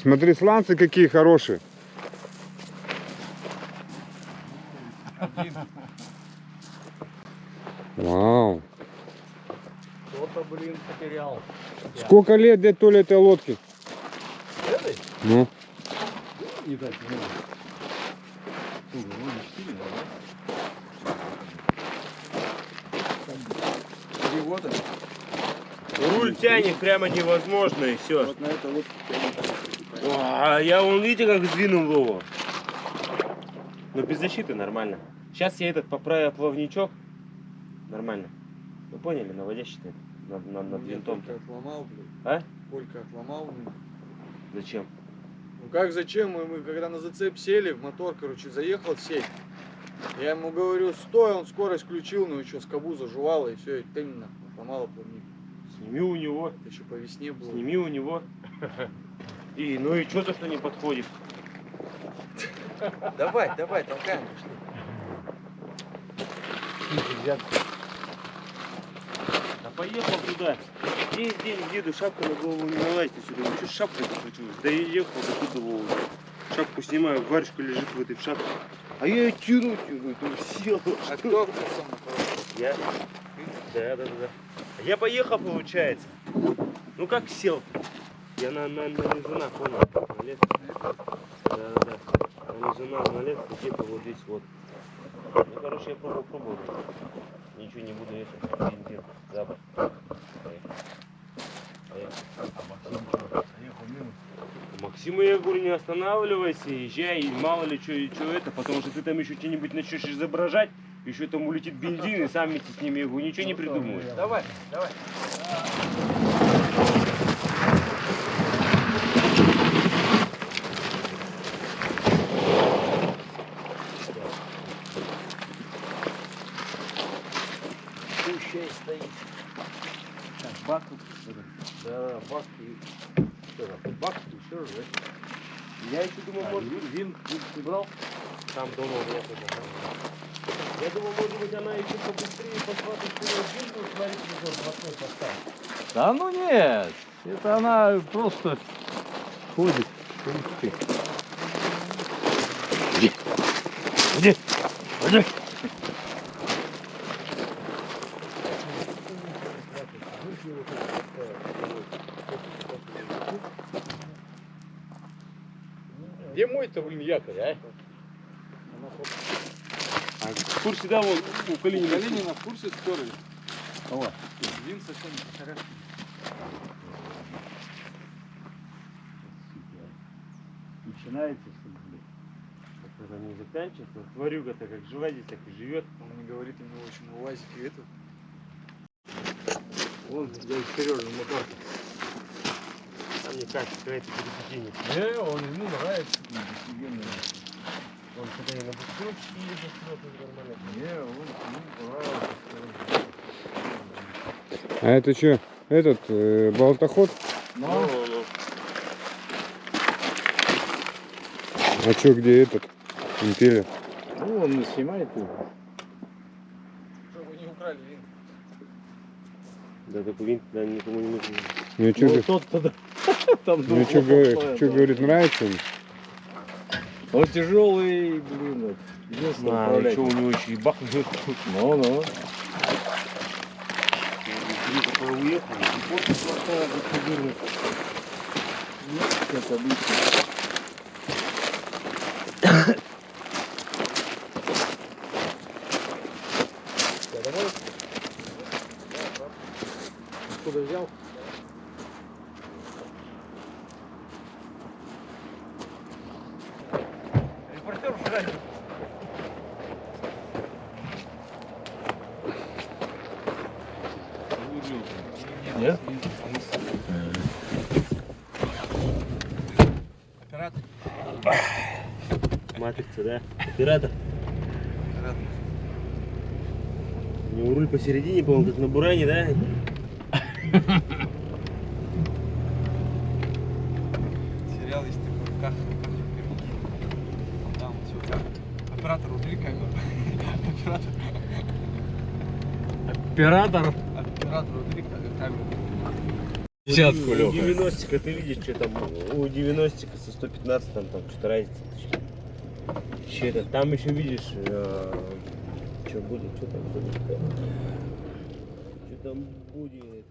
Смотри, сланцы какие хорошие. Вау. Кто-то, блин, потерял. Сколько лет дед Толя этой лодки? Этой? Ну, Не так, не знаю. Слушай, ну не 4, да? Три года. Руль тянет прямо невозможно и все. Вот на это вот А я вон видите как сдвинул его. Но без защиты нормально. Сейчас я этот поправил плавничок. Нормально. Вы поняли, наводящий это над, над, над винтом. Колька отломал, блин. А? Колька отломал. блин. Зачем? Ну как зачем? Мы, мы когда на зацеп сели, в мотор, короче, заехал в сеть. Я ему говорю, стой, он скорость включил, ну и что, скобу зажувало, и все, и темно, сломало плавник. Сними у него. Еще по весне было. Сними у него. И ну и что то, что не подходит? Давай, давай, толкаем, пошли. А поехал туда. Весь день еду, шапка на голову не налазит сюда. Ну что шапка захватилась? Да и ехал до туда Вову. Шапку снимаю, варежка лежит в этой в шапке. А я ее тяну, тяну, думаю, сел. А кто поехал? Я? Да, да, да, да. Я поехал, получается. Ну как сел? Я на, на, на лизуна, понял? Да, да, да. На лизуна налез, и типа вот здесь вот. Ну, короче, я пробовал, пробовал. Ничего не буду это, бензин, запах. Максиму я говорю, не останавливайся, езжай, мало ли что, и что это, потому что ты там еще что-нибудь начнешь изображать, еще там улетит бензин, и сам вместе с ними, говорю, ничего не придумаешь. Давай, давай. Пущай стоит. Так, бак тут. Да, бак и... Что там, бак и еще раз, да? Я еще думал, может, вин ты брал? Там дома меня тоже. Я думал, может быть, она еще побыстрее пошла, то что вин будет смотреть, мотор запасной поставить. Да ну нет, это она просто ходит. Ух ты. Иди. Где мой-то, блин, якорь, а? А в курсе, да, вон у Калинина. Калинина в курсе стерли. Давай. Вин совсем хорошо. Начинается, что ли? блин? Это не заканчивается. Тварюга-то как жива здесь, так и живет. Он мне говорит, у него очень на УАЗике этот. Вон, дядя Сережа, мотор. Там не кажется, какая-то пересечение. Не, он ему нравится. Он когда и на бутылочке едет, нормально. Не, он ему понравился. а это что? Этот э, болтоход? Ну, Ну. А что, где этот? Импеллер. ну, он не снимает его. Чтобы не украли вин. Да, такой винт, да, никому не нужен. Ну что, Ну, тот-то да. Там ну, духло говорит, да. говорит, нравится ему? Он тяжелый, блин. Единственное, А, еще у него еще и бахнул. Ну, ну. Такой уехал, и после плохая, как жирный. Как обычно. Откуда взял? Репортер вчера Нет? Оператор. Матрица, да? Оператор. У него руль посередине, по-моему, как на буране, да? Сериал есть такой, как, как Там все как. Оператор, убери камеру. Оператор, Оператор. оператор, убери Десятку, у Лёха. 90 ты видишь, что там у 90 со 115 там, там что-то разница. Че это? Там еще видишь, что будет, что там будет. Что там будет.